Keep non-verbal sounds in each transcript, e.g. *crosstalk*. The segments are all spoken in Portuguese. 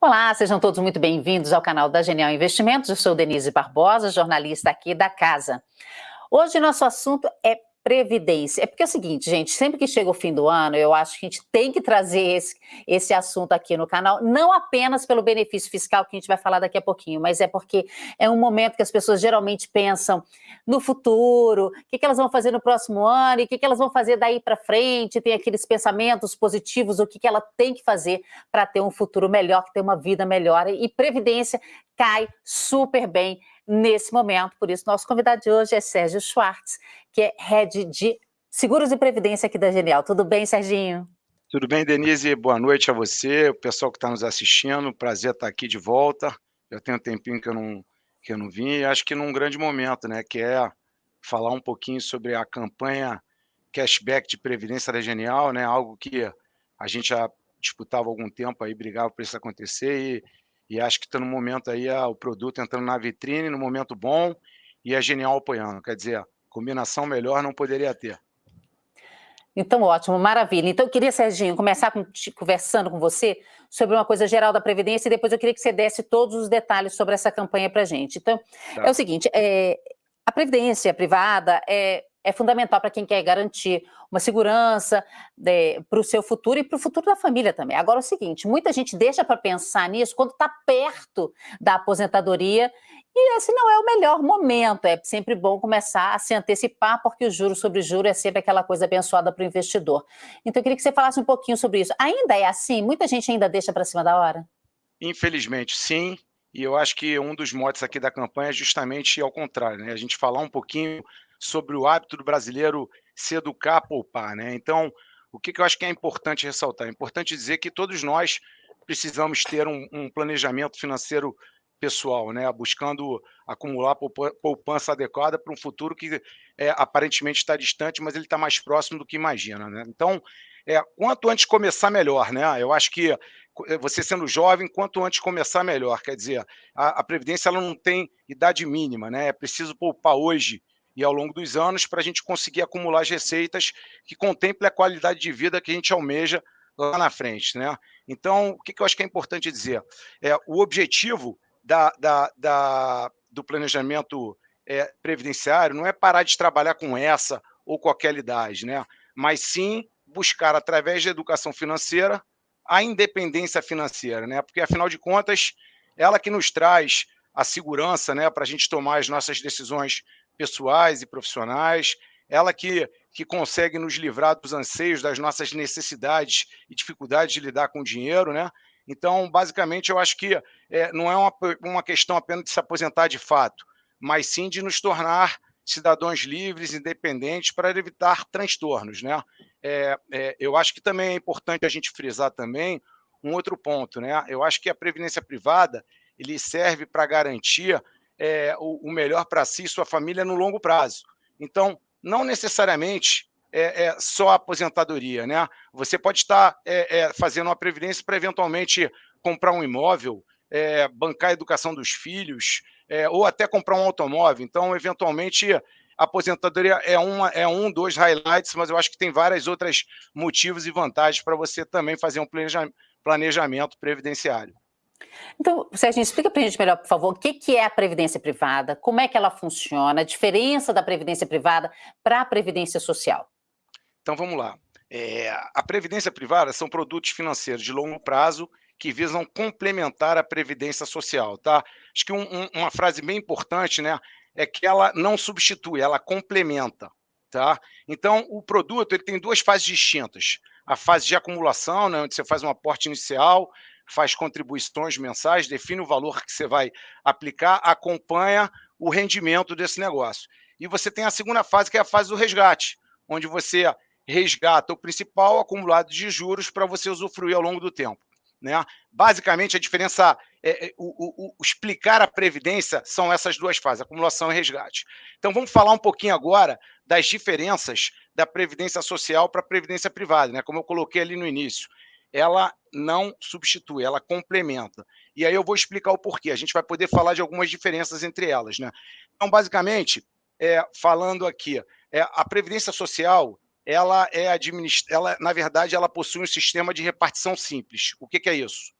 Olá, sejam todos muito bem-vindos ao canal da Genial Investimentos. Eu sou Denise Barbosa, jornalista aqui da casa. Hoje nosso assunto é Previdência. É porque é o seguinte, gente, sempre que chega o fim do ano, eu acho que a gente tem que trazer esse, esse assunto aqui no canal, não apenas pelo benefício fiscal que a gente vai falar daqui a pouquinho, mas é porque é um momento que as pessoas geralmente pensam no futuro, o que, que elas vão fazer no próximo ano e o que, que elas vão fazer daí para frente, tem aqueles pensamentos positivos, o que, que ela tem que fazer para ter um futuro melhor, ter uma vida melhor. E Previdência cai super bem nesse momento. Por isso, nosso convidado de hoje é Sérgio Schwartz, que é head de Seguros e Previdência aqui da Genial. Tudo bem, Serginho? Tudo bem, Denise? Boa noite a você, o pessoal que está nos assistindo. Prazer estar aqui de volta. Já tem um tempinho que eu não, que eu não vim e acho que num grande momento, né? Que é falar um pouquinho sobre a campanha cashback de Previdência da Genial, né? Algo que a gente já disputava algum tempo aí, brigava para isso acontecer e e acho que está no momento aí o produto entrando na vitrine, no momento bom, e a Genial apoiando. Quer dizer, combinação melhor não poderia ter. Então, ótimo, maravilha. Então, eu queria, Serginho, começar com, conversando com você sobre uma coisa geral da Previdência e depois eu queria que você desse todos os detalhes sobre essa campanha para a gente. Então, tá. é o seguinte, é, a Previdência privada é, é fundamental para quem quer garantir uma segurança né, para o seu futuro e para o futuro da família também. Agora, é o seguinte, muita gente deixa para pensar nisso quando está perto da aposentadoria e esse não é o melhor momento, é sempre bom começar a se antecipar, porque o juro sobre juro é sempre aquela coisa abençoada para o investidor. Então, eu queria que você falasse um pouquinho sobre isso. Ainda é assim? Muita gente ainda deixa para cima da hora? Infelizmente, sim. E eu acho que um dos motes aqui da campanha é justamente ao contrário, né? A gente falar um pouquinho sobre o hábito do brasileiro se educar a poupar. Né? Então, o que, que eu acho que é importante ressaltar? É importante dizer que todos nós precisamos ter um, um planejamento financeiro pessoal, né? buscando acumular poupança adequada para um futuro que é, aparentemente está distante, mas ele está mais próximo do que imagina. Né? Então, é, quanto antes começar, melhor. Né? Eu acho que é, você sendo jovem, quanto antes começar, melhor. Quer dizer, a, a Previdência ela não tem idade mínima, né? é preciso poupar hoje e ao longo dos anos para a gente conseguir acumular as receitas que contemplem a qualidade de vida que a gente almeja lá na frente. Né? Então, o que, que eu acho que é importante dizer? É, o objetivo da, da, da do planejamento é, previdenciário não é parar de trabalhar com essa ou qualquer idade, né? mas sim buscar, através da educação financeira, a independência financeira, né? porque, afinal de contas, ela que nos traz a segurança né, para a gente tomar as nossas decisões pessoais e profissionais, ela que, que consegue nos livrar dos anseios, das nossas necessidades e dificuldades de lidar com o dinheiro, né? Então, basicamente, eu acho que é, não é uma, uma questão apenas de se aposentar de fato, mas sim de nos tornar cidadãos livres, independentes, para evitar transtornos, né? É, é, eu acho que também é importante a gente frisar também um outro ponto, né? Eu acho que a previdência privada ele serve para garantir é, o, o, melhor para si e sua família no longo prazo. Então, não necessariamente é, é só a aposentadoria, né? Você pode estar é, é, fazendo uma previdência para eventualmente comprar um imóvel, é, bancar a educação dos filhos, ou até comprar um automóvel. Então, eventualmente, a aposentadoria é, uma, é um dos highlights, mas eu acho que tem vários outros motivos e vantagens para você também fazer um planejamento previdenciário. Então, Sérgio, explica para a gente melhor, por favor, o que, que é a Previdência Privada, como é que ela funciona, a diferença da Previdência Privada para a Previdência Social. Então, vamos lá. É, a Previdência Privada são produtos financeiros de longo prazo que visam complementar a Previdência Social, tá? Acho que um, um, uma frase bem importante, né, é que ela não substitui, ela complementa, tá? Então, o produto ele tem duas fases distintas. A fase de acumulação, né, onde você faz um aporte inicial, faz contribuições mensais, define o valor que você vai aplicar, acompanha o rendimento desse negócio. E você tem a segunda fase, que é a fase do resgate, onde você resgata o principal acumulado de juros para você usufruir ao longo do tempo. Né? Basicamente, a diferença, é, é, o, o, o, explicar a previdência são essas duas fases, acumulação e resgate. Então, vamos falar um pouquinho agora das diferenças da previdência social para a previdência privada, né? como eu coloquei ali no início ela não substitui, ela complementa. E aí eu vou explicar o porquê. A gente vai poder falar de algumas diferenças entre elas. Né? Então, basicamente, é, falando aqui, é, a Previdência Social, ela é administrada, na verdade, ela possui um sistema de repartição simples. O que, que é isso?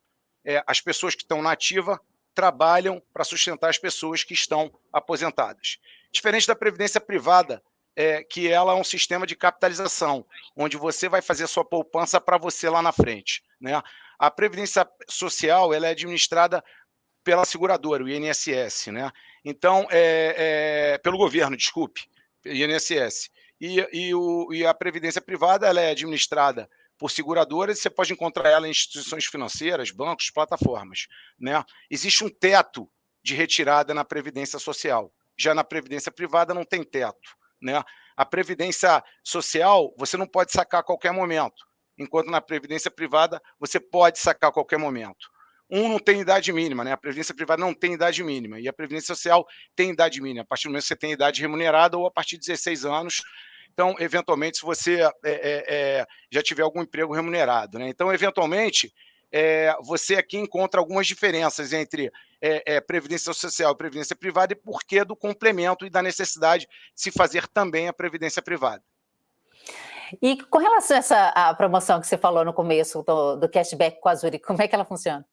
é, as pessoas que estão na ativa trabalham para sustentar as pessoas que estão aposentadas. Diferente da previdência privada, é, que ela é um sistema de capitalização, onde você vai fazer sua poupança para você lá na frente. Né? A previdência social ela é administrada pela seguradora, o INSS, né? Então, é, é, pelo governo, desculpe, INSS. E, e, o, e, a previdência privada ela é administrada por seguradoras, você pode encontrar ela em instituições financeiras, bancos, plataformas. Né? Existe um teto de retirada na previdência social. Já na previdência privada não tem teto. Né? A previdência social você não pode sacar a qualquer momento, enquanto na previdência privada você pode sacar a qualquer momento. Um não tem idade mínima, né? A previdência privada não tem idade mínima, e a previdência social tem idade mínima, a partir do momento que você tem idade remunerada ou a partir de 16 anos. Então, eventualmente, se você é, é, já tiver algum emprego remunerado, né? Então, eventualmente, é, você aqui encontra algumas diferenças entre é, é, previdência social e previdência privada e porquê do complemento e da necessidade de se fazer também a previdência privada. E com relação a essa a promoção que você falou no começo do, do cashback com a Zurich, como é que ela funciona?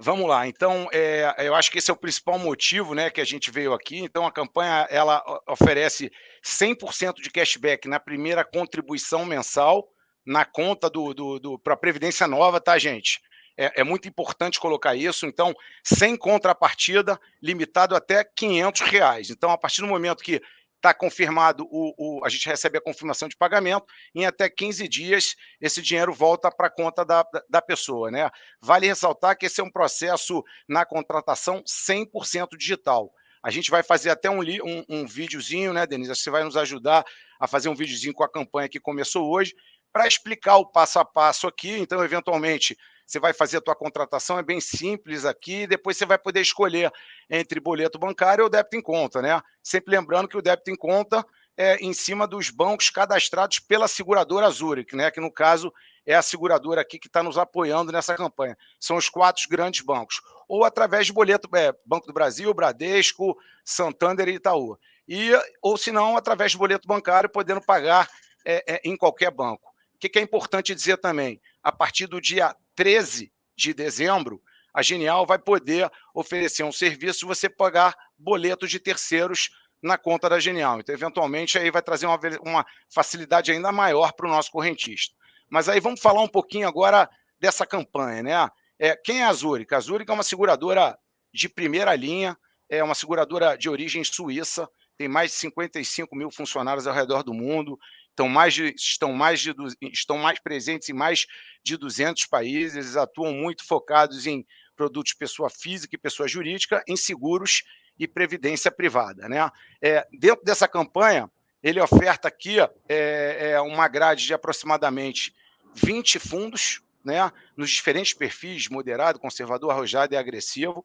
Vamos lá, então, é, eu acho que esse é o principal motivo né, que a gente veio aqui. Então, a campanha ela oferece 100% de cashback na primeira contribuição mensal na conta do, do, do para a Previdência Nova, tá, gente? É, é, muito importante colocar isso. Então, sem contrapartida, limitado até 500 reais. Então, a partir do momento que está confirmado, o, o, a gente recebe a confirmação de pagamento, em até 15 dias esse dinheiro volta para a conta da, da pessoa. Né? Vale ressaltar que esse é um processo na contratação 100% digital. A gente vai fazer até um, um, um videozinho, né, Denise? Você vai nos ajudar a fazer um videozinho com a campanha que começou hoje, para explicar o passo a passo aqui. Então, eventualmente, você vai fazer a tua contratação, é bem simples aqui, depois você vai poder escolher entre boleto bancário ou débito em conta, né? Sempre lembrando que o débito em conta é em cima dos bancos cadastrados pela seguradora Zurich, né? Que no caso é a seguradora aqui que está nos apoiando nessa campanha. São os quatro grandes bancos. Ou através de boleto, é, Banco do Brasil, Bradesco, Santander e Itaú. E, ou se não, através de boleto bancário, podendo pagar é, é, em qualquer banco. O que, que é importante dizer também? A partir do dia 13 de dezembro, a Genial vai poder oferecer um serviço você pagar boletos de terceiros na conta da Genial. Então, eventualmente, aí vai trazer uma, uma facilidade ainda maior para o nosso correntista. Mas aí vamos falar um pouquinho agora dessa campanha. Né? É, quem é a Zurich? A Zurich é uma seguradora de primeira linha, é uma seguradora de origem suíça, tem mais de 55 mil funcionários ao redor do mundo, estão mais, de, estão, mais de, estão mais presentes em mais de 200 países, eles atuam muito focados em produtos pessoa física e pessoa jurídica, em seguros e previdência privada. Né? É, dentro dessa campanha, ele oferta aqui é, é uma grade de aproximadamente 20 fundos, né, nos diferentes perfis, moderado, conservador, arrojado e agressivo,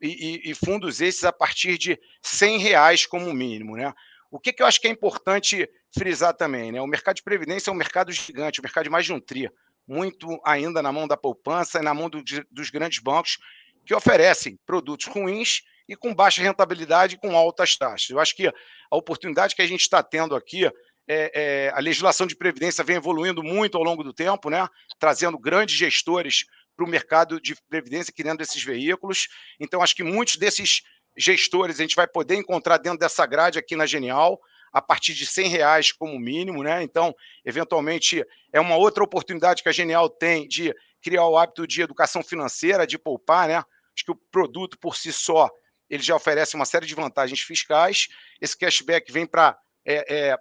e, e, e fundos esses a partir de 100 reais como mínimo. Né? O que, que eu acho que é importante frisar também, né? O mercado de previdência é um mercado gigante, um mercado de mais de um tri, muito ainda na mão da poupança e na mão do, dos grandes bancos que oferecem produtos ruins e com baixa rentabilidade e com altas taxas. Eu acho que a oportunidade que a gente está tendo aqui, é, é, a legislação de previdência vem evoluindo muito ao longo do tempo, né? trazendo grandes gestores para o mercado de previdência, criando esses veículos. Então, acho que muitos desses gestores a gente vai poder encontrar dentro dessa grade aqui na Genial, a partir de 100 reais como mínimo, né? Então, eventualmente, é uma outra oportunidade que a Genial tem de criar o hábito de educação financeira, de poupar, né? Acho que o produto por si só, ele já oferece uma série de vantagens fiscais. Esse cashback vem para é, é,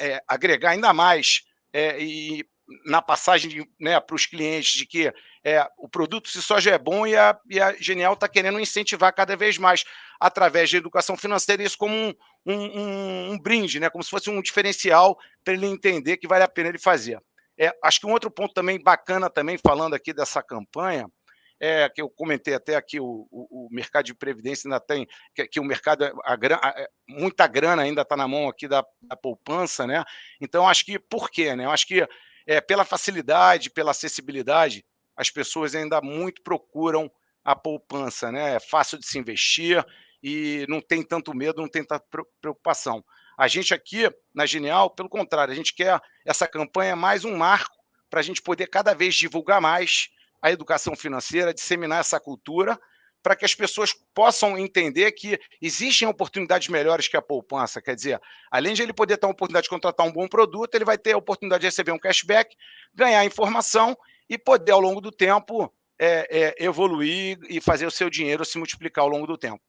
é, agregar ainda mais é, e na passagem né, para os clientes de que é, o produto se só já é bom e a, e a Genial está querendo incentivar cada vez mais através da educação financeira isso como um, um, um, um brinde, né, como se fosse um diferencial para ele entender que vale a pena ele fazer. É, acho que um outro ponto também bacana também falando aqui dessa campanha é, que eu comentei até aqui, o, o, o mercado de previdência ainda tem, que, que o mercado, a, a, é, muita grana ainda está na mão aqui da, da, poupança, né? Então, acho que, por quê? Né? Eu acho que é, pela facilidade, pela acessibilidade, as pessoas ainda muito procuram a poupança, né? É fácil de se investir e não tem tanto medo, não tem tanta preocupação. A gente aqui, na Genial, pelo contrário, a gente quer essa campanha mais um marco para a gente poder cada vez divulgar mais, a educação financeira, disseminar essa cultura, para que as pessoas possam entender que existem oportunidades melhores que a poupança. Quer dizer, além de ele poder ter a oportunidade de contratar um bom produto, ele vai ter a oportunidade de receber um cashback, ganhar informação e poder, ao longo do tempo, é, é, evoluir e fazer o seu dinheiro se multiplicar ao longo do tempo.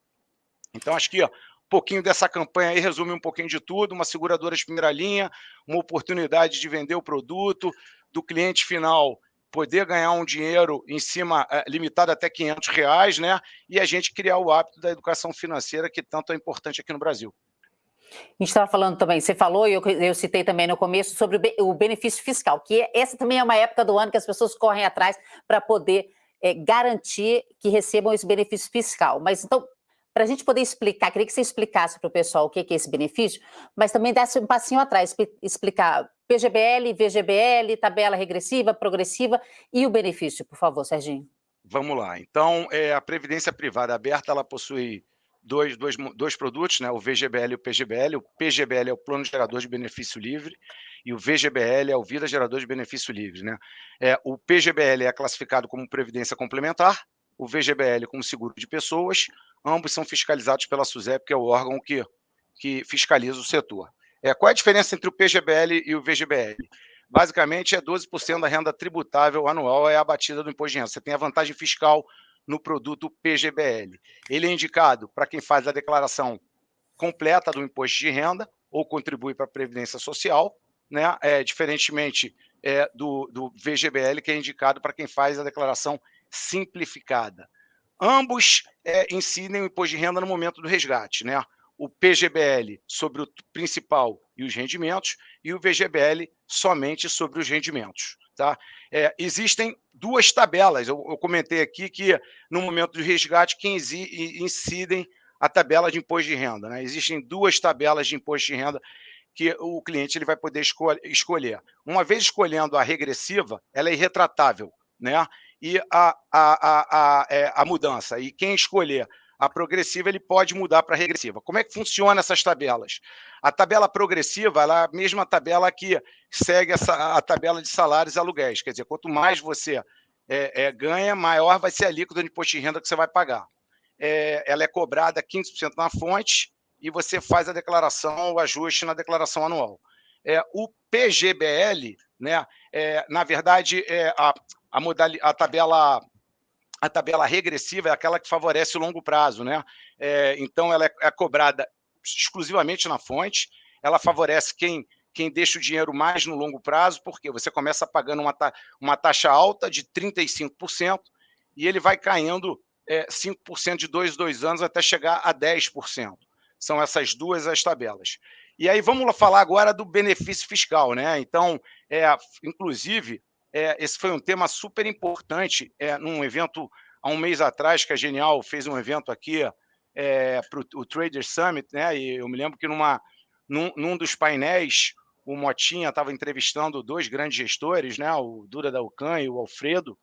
Então, acho que ó, um pouquinho dessa campanha aí resume um pouquinho de tudo, uma seguradora de primeira linha, uma oportunidade de vender o produto, do cliente final poder ganhar um dinheiro em cima, é, limitado até 500 reais, né? E a gente criar o hábito da educação financeira, que tanto é importante aqui no Brasil. A gente estava falando também, você falou, e eu, eu, citei também no começo, sobre o, o benefício fiscal, que é, essa também é uma época do ano que as pessoas correm atrás para poder é, garantir que recebam esse benefício fiscal. Mas então, para a gente poder explicar, queria que você explicasse para o pessoal o que é esse benefício, mas também desse um passinho atrás, explicar PGBL, VGBL, tabela regressiva, progressiva e o benefício, por favor, Serginho. Vamos lá. Então, é, a Previdência Privada Aberta, ela possui dois, dois, dois produtos, né? o VGBL e o PGBL. O PGBL é o Plano Gerador de Benefício Livre e o VGBL é o Vida Gerador de Benefício Livre. Né? É, o PGBL é classificado como Previdência Complementar, o VGBL como Seguro de Pessoas, ambos são fiscalizados pela SUSEP, que é o órgão que, que fiscaliza o setor. É, qual é a diferença entre o PGBL e o VGBL? Basicamente, é 12% da renda tributável anual é abatida do imposto de renda. Você tem a vantagem fiscal no produto PGBL. Ele é indicado para quem faz a declaração completa do imposto de renda ou contribui para a Previdência Social, né? é, diferentemente é, do, do VGBL, que é indicado para quem faz a declaração simplificada. Ambos é, incidem o imposto de renda no momento do resgate, né? O PGBL sobre o principal e os rendimentos, e o VGBL somente sobre os rendimentos. Tá? É, existem duas tabelas, eu, eu, comentei aqui que no momento do resgate quem incidem a tabela de imposto de renda. Né? Existem duas tabelas de imposto de renda que o cliente ele vai poder escol escolher. Uma vez escolhendo a regressiva, ela é irretratável. Né? E a, a, a, a, é, a mudança. E quem escolher a progressiva, ele pode mudar para a regressiva. Como é que funciona essas tabelas? A tabela progressiva ela é a mesma tabela que segue essa, a tabela de salários e aluguéis. Quer dizer, quanto mais você é, é, ganha, maior vai ser a alíquota de imposto de renda que você vai pagar. É, ela é cobrada 15% na fonte e você faz a declaração, o ajuste na declaração anual. É, o PGBL, né, é, na verdade, é, a, a, modali a tabela a tabela regressiva é aquela que favorece o longo prazo, né? É, então, ela é, é, cobrada exclusivamente na fonte, ela favorece quem, quem deixa o dinheiro mais no longo prazo, porque você começa pagando uma, ta uma taxa alta de 35% e ele vai caindo é, 5% de dois, dois anos até chegar a 10%. São essas duas as tabelas. E aí vamos falar agora do benefício fiscal, né? Então, é, inclusive, é, esse foi um tema super importante é, num evento há um mês atrás, que a Genial fez um evento aqui é, para o Trader Summit, né? E eu me lembro que numa, num, num dos painéis, o Motinha estava entrevistando dois grandes gestores, né? O Dura Dalcan e o Alfredo.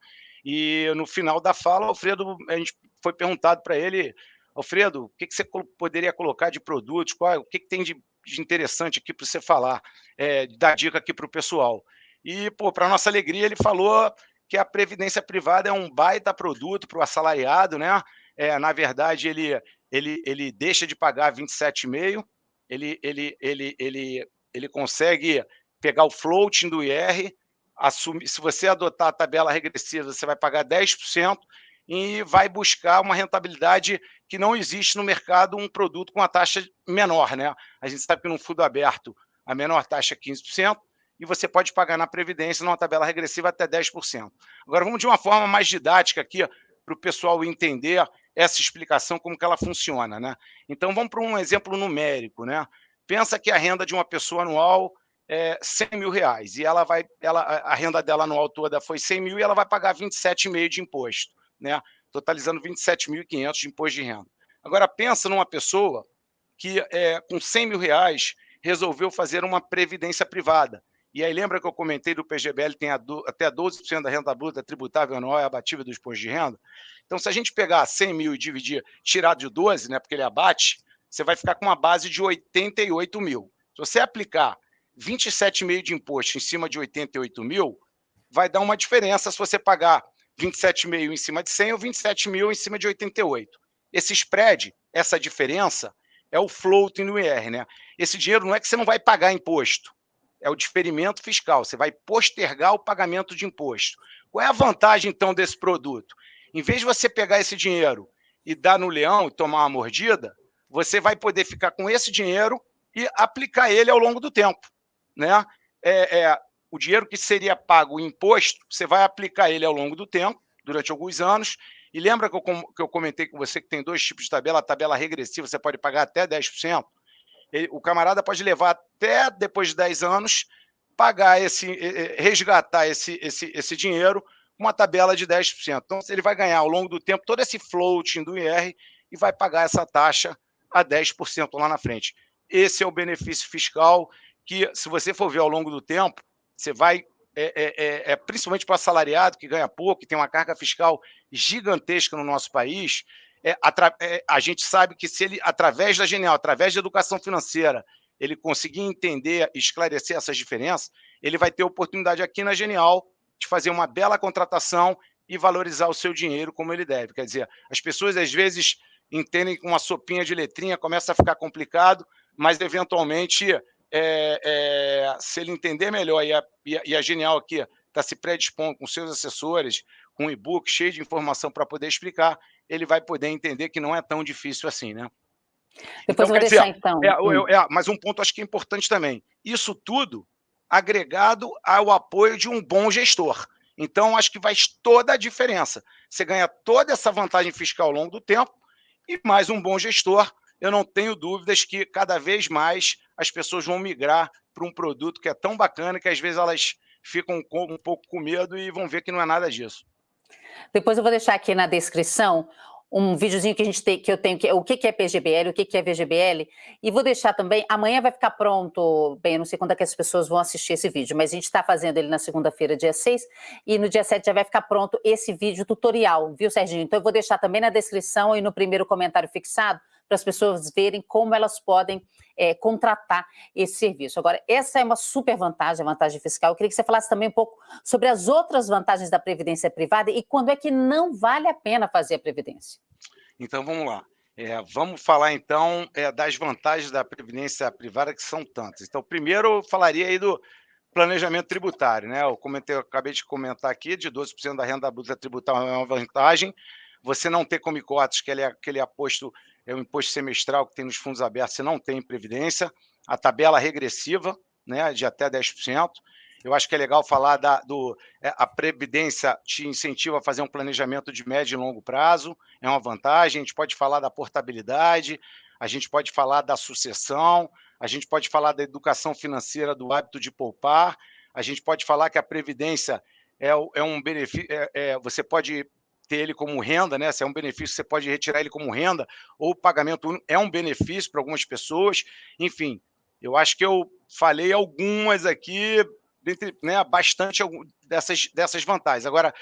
E no final da fala, o Alfredo, a gente foi perguntado para ele, Alfredo, o que, que, você poderia colocar de produtos? Qual, o que, que tem de, de interessante aqui para você falar, é, dar dica aqui para o pessoal? E, para nossa alegria, ele falou que a previdência privada é um baita produto para o assalariado, né? É, na verdade, ele, ele, ele deixa de pagar 27,5, ele, ele, ele, ele, ele consegue pegar o floating do IR, assumir, se você adotar a tabela regressiva, você vai pagar 10% e vai buscar uma rentabilidade que não existe no mercado um produto com a taxa menor, né? A gente sabe que no fundo aberto a menor taxa é 15%, e você pode pagar na Previdência numa tabela regressiva até 10%. Agora, vamos de uma forma mais didática aqui, para o pessoal entender essa explicação, como que ela funciona. Né? Então, vamos para um exemplo numérico. Né? Pensa que a renda de uma pessoa anual é 100 mil reais, e ela vai, ela, a renda dela anual toda foi 100 mil, e ela vai pagar 27,5 de imposto, né? totalizando 27.500 de imposto de renda. Agora, pensa numa pessoa que, é, com 100 mil reais, resolveu fazer uma previdência privada. E aí lembra que eu comentei do PGBL tem até 12% da renda bruta tributável anual é abatível do imposto de renda? Então, se a gente pegar 100 mil e dividir, tirar de 12, né, porque ele abate, você vai ficar com uma base de 88 mil. Se você aplicar 27,5 de imposto em cima de 88 mil, vai dar uma diferença se você pagar 27 mil em cima de 100 ou 27 mil em cima de 88. Esse spread, essa diferença, é o floating no IR. Né? Esse dinheiro não é que você não vai pagar imposto, é o diferimento fiscal, você vai postergar o pagamento de imposto. Qual é a vantagem, então, desse produto? Em vez de você pegar esse dinheiro e dar no leão e tomar uma mordida, você vai poder ficar com esse dinheiro e aplicar ele ao longo do tempo. Né? É, é, o dinheiro que seria pago o imposto, você vai aplicar ele ao longo do tempo, durante alguns anos, e lembra que eu, que eu comentei com você que tem dois tipos de tabela, a tabela regressiva, você pode pagar até 10%, ele, o camarada pode levar até depois de 10 anos, pagar esse, resgatar esse, esse, esse dinheiro uma tabela de 10%. Então, ele vai ganhar ao longo do tempo todo esse floating do IR e vai pagar essa taxa a 10% lá na frente. Esse é o benefício fiscal que, se você for ver ao longo do tempo, você vai, é, é, é, é principalmente para o assalariado que ganha pouco, que tem uma carga fiscal gigantesca no nosso país, é, é, a gente sabe que se ele, através da Genial, através da educação financeira, ele conseguir entender e esclarecer essas diferenças, ele vai ter oportunidade aqui na Genial de fazer uma bela contratação e valorizar o seu dinheiro como ele deve. Quer dizer, as pessoas às vezes entendem com uma sopinha de letrinha, começa a ficar complicado, mas eventualmente, é, é, se ele entender melhor, e a, e a Genial aqui está se predispondo com seus assessores, com um e-book cheio de informação para poder explicar, ele vai poder entender que não é tão difícil assim, né? Depois então, vou deixar, dizer, então. É, hum. é, mas um ponto acho que é importante também. Isso tudo agregado ao apoio de um bom gestor. Então, acho que faz toda a diferença. Você ganha toda essa vantagem fiscal ao longo do tempo e mais um bom gestor. Eu não tenho dúvidas que cada vez mais as pessoas vão migrar para um produto que é tão bacana que às vezes elas ficam um pouco com medo e vão ver que não é nada disso. Depois eu vou deixar aqui na descrição um videozinho que a gente tem, que eu tenho, que é o que, que é PGBL, o que, que é VGBL, e vou deixar também, amanhã vai ficar pronto, bem, eu não sei quando é que as pessoas vão assistir esse vídeo, mas a gente está fazendo ele na segunda-feira, dia 6, e no dia 7 já vai ficar pronto esse vídeo tutorial, viu, Serginho? Então eu vou deixar também na descrição e no primeiro comentário fixado, para as pessoas verem como elas podem é, contratar esse serviço. Agora, essa é uma super vantagem, a vantagem fiscal. Eu queria que você falasse também um pouco sobre as outras vantagens da previdência privada e quando é que não vale a pena fazer a previdência. Então, vamos lá. É, vamos falar, então, é, das vantagens da previdência privada, que são tantas. Então, primeiro, eu falaria aí do planejamento tributário. Né? Eu, comentei, eu acabei de comentar aqui, de 12% da renda bruta tributável é uma vantagem. Você não ter comicotes, que ele é aquele aposto é o imposto semestral que tem nos fundos abertos, você não tem previdência, a tabela regressiva, né, de até 10%. Eu acho que é legal falar da do, é, a previdência te incentiva a fazer um planejamento de médio e longo prazo, é uma vantagem. A gente pode falar da portabilidade, a gente pode falar da sucessão, a gente pode falar da educação financeira, do hábito de poupar, a gente pode falar que a previdência é, é um benefício, é, é, você pode ter ele como renda, né? Se é um benefício, você pode retirar ele como renda, ou o pagamento é um benefício para algumas pessoas. Enfim, eu acho que eu falei algumas aqui, né, bastante dessas, dessas vantagens. Agora,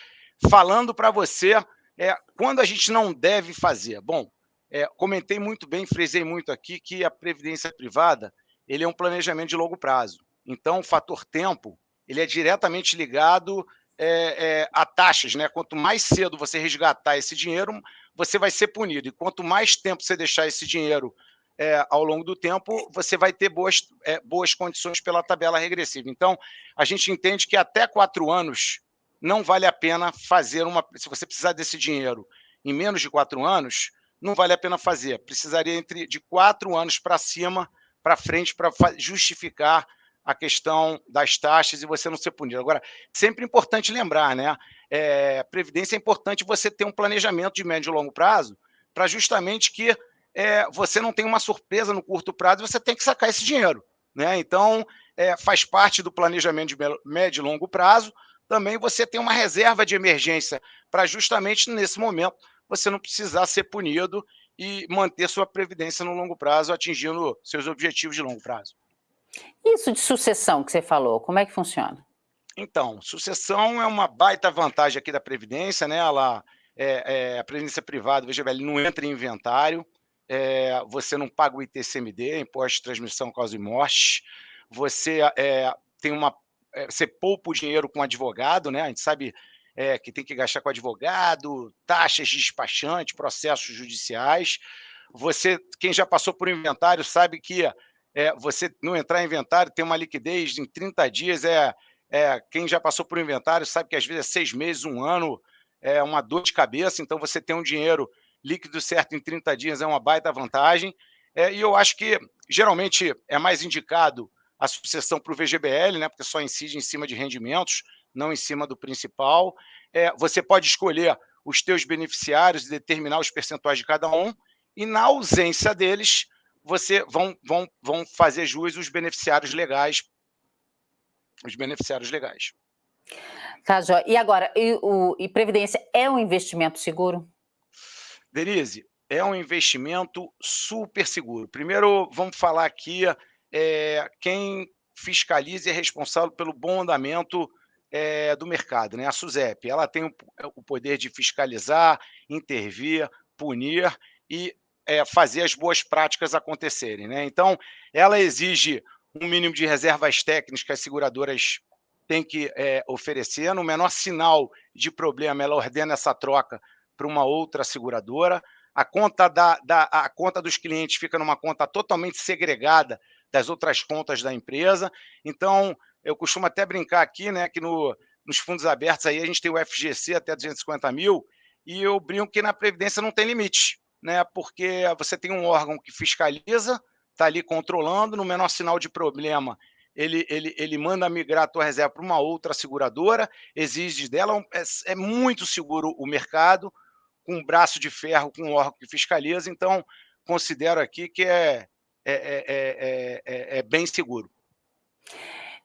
falando para você, é, quando a gente não deve fazer? Bom, é, comentei muito bem, frisei muito aqui que a previdência privada ele é um planejamento de longo prazo. Então, o fator tempo ele é diretamente ligado é, é, a taxas, né? Quanto mais cedo você resgatar esse dinheiro, você vai ser punido. E quanto mais tempo você deixar esse dinheiro é, ao longo do tempo, você vai ter boas, é, boas condições pela tabela regressiva. Então, a gente entende que até quatro anos não vale a pena fazer uma. Se você precisar desse dinheiro em menos de quatro anos, não vale a pena fazer. Precisaria entre de quatro anos para cima, para frente, para justificar a questão das taxas e você não ser punido. Agora, sempre importante lembrar, né? É, Previdência é importante você ter um planejamento de médio e longo prazo para justamente que é, você não tenha uma surpresa no curto prazo e você tem que sacar esse dinheiro. Né? Então, é, faz parte do planejamento de médio e longo prazo também você tem uma reserva de emergência para justamente nesse momento você não precisar ser punido e manter sua previdência no longo prazo, atingindo seus objetivos de longo prazo. Isso de sucessão que você falou, como é que funciona? Então, sucessão é uma baita vantagem aqui da Previdência, né? Ela, é, é, a Previdência privada, veja bem, não entra em inventário, é, você não paga o ITCMD, Imposto de Transmissão, Causa e Morte, você é, tem uma, é, você poupa o dinheiro com advogado, né? A gente sabe é, que tem que gastar com advogado, taxas de despachante, processos judiciais. Você, quem já passou por inventário, sabe que é, você não entrar em inventário tem uma liquidez em 30 dias. É, é, quem já passou por inventário sabe que às vezes é seis meses, um ano, é uma dor de cabeça. Então, você tem um dinheiro líquido certo em 30 dias é uma baita vantagem. É, e eu acho que geralmente é mais indicado a sucessão para o VGBL, né, porque só incide em cima de rendimentos, não em cima do principal. É, você pode escolher os teus beneficiários e determinar os percentuais de cada um, e na ausência deles, você vão, vão, vão fazer jus os beneficiários legais. Os beneficiários legais. Tá, Jó. E agora, e, o, e Previdência é um investimento seguro? Denise, é um investimento super seguro. Primeiro, vamos falar aqui é, quem fiscaliza e é responsável pelo bom andamento é, do mercado, né? A SUSEP. Ela tem o, o poder de fiscalizar, intervir, punir e é, fazer as boas práticas acontecerem. Né? Então, ela exige um mínimo de reservas técnicas que as seguradoras têm que é, oferecer. No menor sinal de problema, ela ordena essa troca para uma outra seguradora. A conta, da, da, a conta dos clientes fica numa conta totalmente segregada das outras contas da empresa. Então, eu costumo até brincar aqui, né, que no, nos fundos abertos aí a gente tem o FGC até 250 mil, e eu brinco que na Previdência não tem limite, né, porque você tem um órgão que fiscaliza, está ali controlando, no menor sinal de problema, ele, ele, ele manda migrar a tua reserva para uma outra seguradora, exige dela, é, é muito seguro o mercado, com um braço de ferro, com um órgão que fiscaliza, então considero aqui que é, é, é, é, é bem seguro.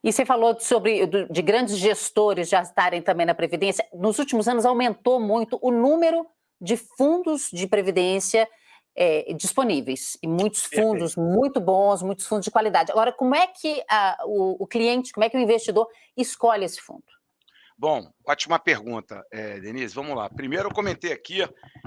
E você falou sobre de grandes gestores já estarem também na Previdência. Nos últimos anos aumentou muito o número de fundos de Previdência é, disponíveis. E muitos fundos muito bons, muitos fundos de qualidade. Agora, como é que a, o, o cliente, como é que o investidor escolhe esse fundo? Bom, ótima pergunta, é, Denise. Vamos lá. Primeiro, eu comentei aqui,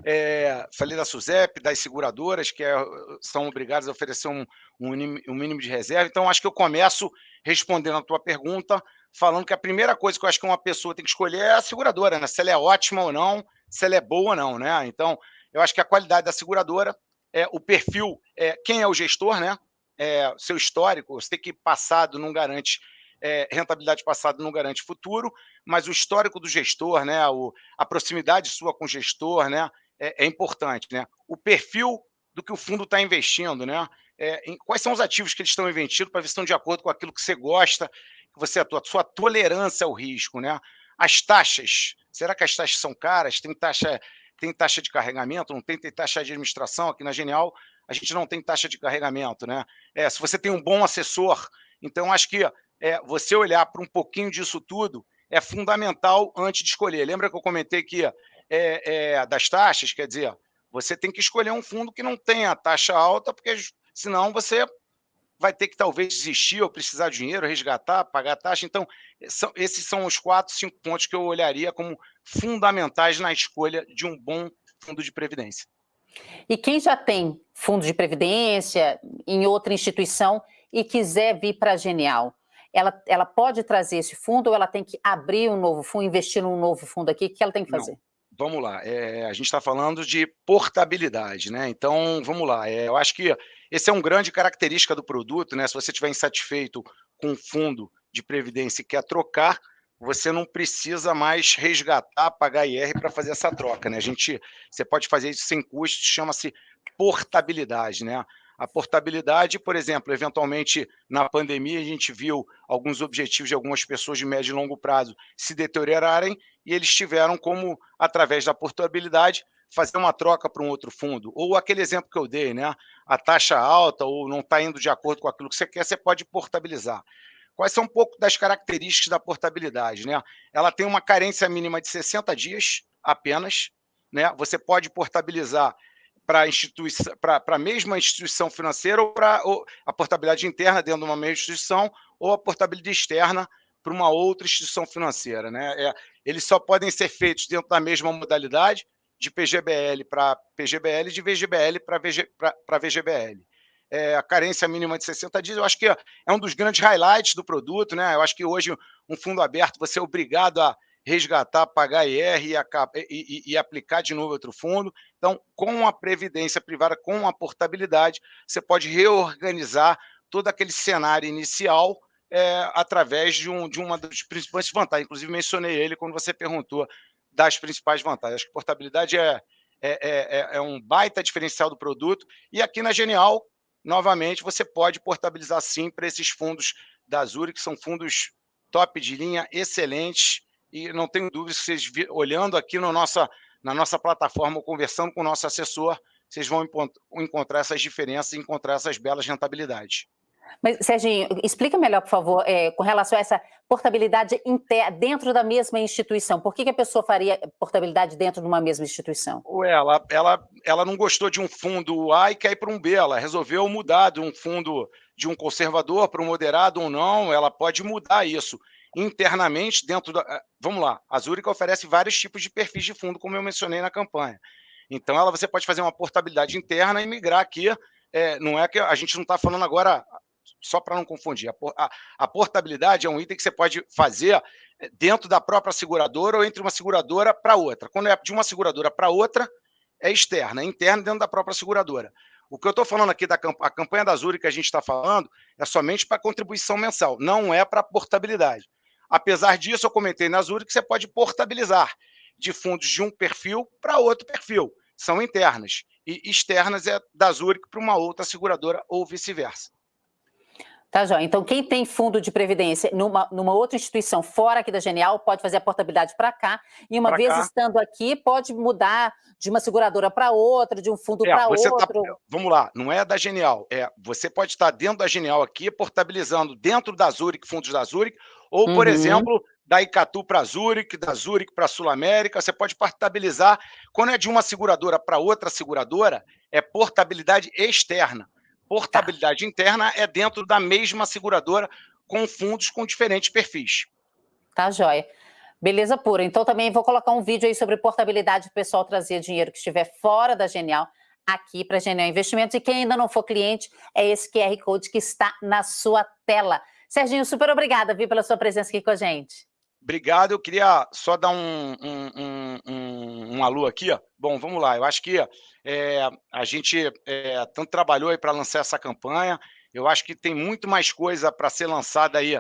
é, falei da SUSEP, das seguradoras, que é, são obrigadas a oferecer um, um, um, mínimo de reserva. Então, acho que eu começo respondendo a tua pergunta, falando que a primeira coisa que eu acho que uma pessoa tem que escolher é a seguradora, né? Se ela é ótima ou não, se ela é boa ou não, né? Então, eu acho que a qualidade da seguradora, é, o perfil, é, quem é o gestor, né? É, seu histórico, você tem que passado não garante é, rentabilidade passada não garante futuro, mas o histórico do gestor, né, o, a proximidade sua com o gestor, né, é, é importante, né? O perfil do que o fundo está investindo, né? É, em, quais são os ativos que eles estão investindo para ver se estão de acordo com aquilo que você gosta, você atua, sua tolerância ao risco, né? As taxas, será que as taxas são caras? Tem taxa, tem taxa de carregamento? Não tem, tem taxa de administração? Aqui na Genial a gente não tem taxa de carregamento, né? É, se você tem um bom assessor, então acho que é, você olhar para um pouquinho disso tudo é fundamental antes de escolher. Lembra que eu comentei que é, é, das taxas, quer dizer, você tem que escolher um fundo que não tenha taxa alta, porque senão você vai ter que talvez desistir ou precisar de dinheiro, resgatar, pagar taxa. Então, são, esses são os quatro, cinco pontos que eu olharia como fundamentais na escolha de um bom fundo de previdência. E quem já tem fundo de previdência em outra instituição e quiser vir para a Genial, ela, ela pode trazer esse fundo ou ela tem que abrir um novo fundo, investir num novo fundo aqui? O que ela tem que fazer? Não. Vamos lá, é, a gente está falando de portabilidade, né? Então, vamos lá, é, eu acho que esse é um grande característica do produto, né? Se você estiver insatisfeito com o fundo de previdência e quer trocar, você não precisa mais resgatar, pagar IR para fazer essa troca, né? A gente, você pode fazer isso sem custo, chama-se portabilidade, né? A portabilidade, por exemplo, eventualmente na pandemia a gente viu alguns objetivos de algumas pessoas de médio e longo prazo se deteriorarem e eles tiveram como, através da portabilidade, fazer uma troca para um outro fundo. Ou aquele exemplo que eu dei, né? A taxa alta ou não está indo de acordo com aquilo que você quer, você pode portabilizar. Quais são um pouco das características da portabilidade? Né? Ela tem uma carência mínima de 60 dias apenas. Né? Você pode portabilizar para a mesma instituição financeira ou para a portabilidade interna dentro de uma mesma instituição ou a portabilidade externa para uma outra instituição financeira. Né? É, eles só podem ser feitos dentro da mesma modalidade, de PGBL para PGBL, de VGBL para VG, VGBL. É, a carência mínima de 60 dias, eu acho que é um dos grandes highlights do produto. Né? Eu acho que hoje um fundo aberto, você é obrigado a resgatar, pagar IR e, e, e, aplicar de novo outro fundo. Então, com a previdência privada, com a portabilidade, você pode reorganizar todo aquele cenário inicial é, através de, um, de uma das principais vantagens. Inclusive, mencionei ele quando você perguntou das principais vantagens. Acho que portabilidade é, é, é, é um baita diferencial do produto. E aqui na Genial, novamente, você pode portabilizar sim para esses fundos da Azure, que são fundos top de linha, excelentes, e não tenho dúvida que vocês, olhando aqui no nossa, na nossa plataforma, conversando com o nosso assessor, vocês vão encontrar essas diferenças e encontrar essas belas rentabilidades. Mas, Serginho, explica melhor, por favor, é, com relação a essa portabilidade dentro da mesma instituição. Por que, que, a pessoa faria portabilidade dentro de uma mesma instituição? Ela, ela, ela não gostou de um fundo A e quer ir para um B. Ela resolveu mudar de um fundo de um conservador para um moderado ou não. Ela pode mudar isso internamente dentro da... Eh, vamos lá, a Zurich oferece vários tipos de perfis de fundo, como eu mencionei na campanha. Então, ela, você pode fazer uma portabilidade interna e migrar aqui. É, não é que a gente não está falando agora só para não confundir, a, portabilidade é um item que você pode fazer eh, dentro da própria seguradora ou entre uma seguradora para outra. Quando é de uma seguradora para outra, é externa, é interna dentro da própria seguradora. O que eu estou falando aqui da a campanha da Zuri que a gente está falando é somente para contribuição mensal, não é para portabilidade. Apesar disso, eu comentei na Zuri que você pode portabilizar de fundos de um perfil para outro perfil. São internas. E externas é da Zurich para uma outra seguradora ou vice-versa. Tá, João. Então, quem tem fundo de previdência numa, numa outra instituição fora aqui da Genial pode fazer a portabilidade para cá, e uma pra vez cá. estando aqui, pode mudar de uma seguradora para outra, de um fundo é, para tá outro. Tá, vamos lá, não é da Genial. É, você pode estar dentro da Genial aqui, portabilizando dentro da Zurich, fundos da Zurich, ou, por uhum. exemplo, da Icatu para Zurich, da Zurich para Sul América, você pode portabilizar. Quando é de uma seguradora para outra seguradora, é portabilidade externa. Portabilidade tá. interna é dentro da mesma seguradora, com fundos com diferentes perfis. Tá, joia. Beleza pura. Então também vou colocar um vídeo aí sobre portabilidade, o pessoal trazer dinheiro que estiver fora da Genial aqui para Genial Investimentos. E quem ainda não for cliente, é esse QR Code que está na sua tela. Serginho, super obrigada, viu, pela sua presença aqui com a gente. Obrigado. Eu queria só dar um, um, um, um, alô aqui. Bom, vamos lá. Eu acho que é, a gente é, tanto trabalhou aí para lançar essa campanha. Eu acho que tem muito mais coisa para ser lançada aí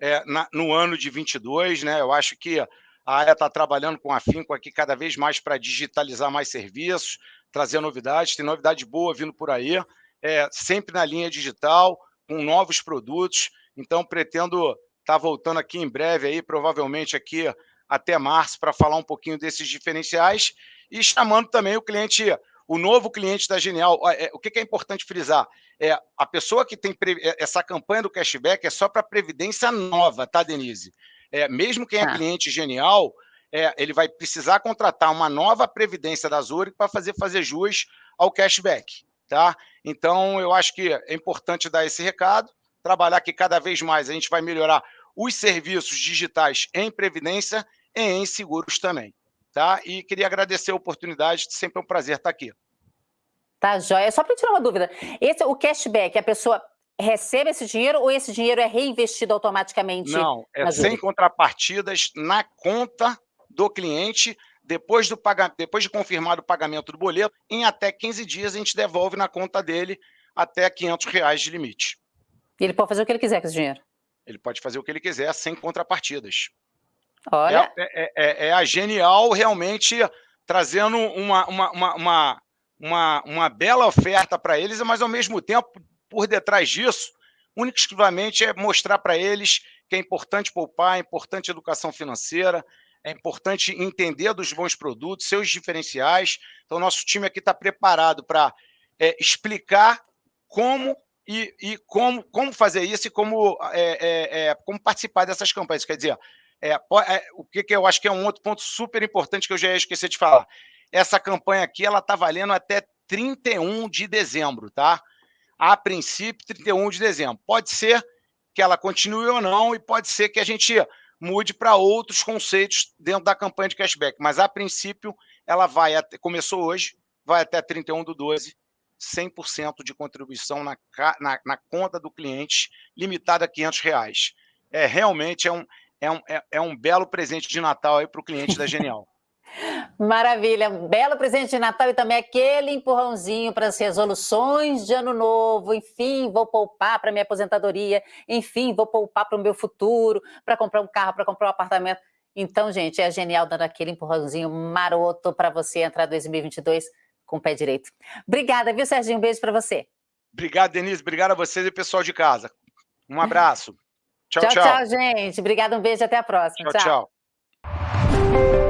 é, na, no ano de 22, né? Eu acho que a área está trabalhando com afinco aqui cada vez mais para digitalizar mais serviços, trazer novidades. Tem novidade boa vindo por aí, é, sempre na linha digital, com novos produtos. Então, pretendo tá voltando aqui em breve, aí, provavelmente aqui até março, para falar um pouquinho desses diferenciais e chamando também o cliente o novo cliente da Genial, é, o que é importante frisar? É, a pessoa que tem é, essa campanha do cashback é só para previdência nova, tá, Denise? É, mesmo quem é ah. cliente Genial, é, ele vai precisar contratar uma nova previdência da Zurich para fazer, fazer jus ao cashback, tá? Então, eu acho que é importante dar esse recado, trabalhar que cada vez mais a gente vai melhorar os serviços digitais em previdência e em seguros também tá? E queria agradecer a oportunidade, sempre é um prazer estar aqui. Tá, joia. Só para tirar uma dúvida, esse, o cashback, a pessoa recebe esse dinheiro ou esse dinheiro é reinvestido automaticamente? Não, é sem contrapartidas na conta do cliente, depois, do pagamento, depois de confirmado o pagamento do boleto, em até 15 dias a gente devolve na conta dele até 500 reais de limite. E ele pode fazer o que ele quiser com esse dinheiro? Ele pode fazer o que ele quiser sem contrapartidas. Olha. É, é, é, é, a Genial realmente trazendo uma, uma, uma, uma, uma, uma bela oferta para eles, mas ao mesmo tempo, por detrás disso, única e exclusivamente é mostrar para eles que é importante poupar, é importante educação financeira, é importante entender dos bons produtos, seus diferenciais. Então, nosso time aqui está preparado para é, explicar como e, e, como, como fazer isso e como, é, é, é como participar dessas campanhas. Quer dizer, é, é, o que, que eu acho que é um outro ponto super importante que eu já ia esquecer de falar. Essa campanha aqui, ela está valendo até 31 de dezembro, tá? A princípio, 31 de dezembro. Pode ser que ela continue ou não, e pode ser que a gente mude para outros conceitos dentro da campanha de cashback. Mas, a princípio, ela vai até, começou hoje, vai até 31 do 12, 100% de contribuição na, na, na, conta do cliente, limitada a 500 reais. É, realmente é um, é um, é, é um belo presente de Natal para o cliente da Genial. *laughs* Maravilha, um belo presente de Natal e também aquele empurrãozinho para as resoluções de ano novo. Enfim, vou poupar para minha aposentadoria. Enfim, vou poupar para o meu futuro, para comprar um carro, para comprar um apartamento. Então, gente, é genial dando aquele empurrãozinho maroto para você entrar 2022 com o pé direito. Obrigada, viu, Serginho? Um beijo para você. Obrigado, Denise. Obrigado a vocês e pessoal de casa. Um abraço. *laughs* Tchau, tchau. Tchau, tchau gente. Obrigada, um beijo. Até a próxima. Tchau, tchau. tchau.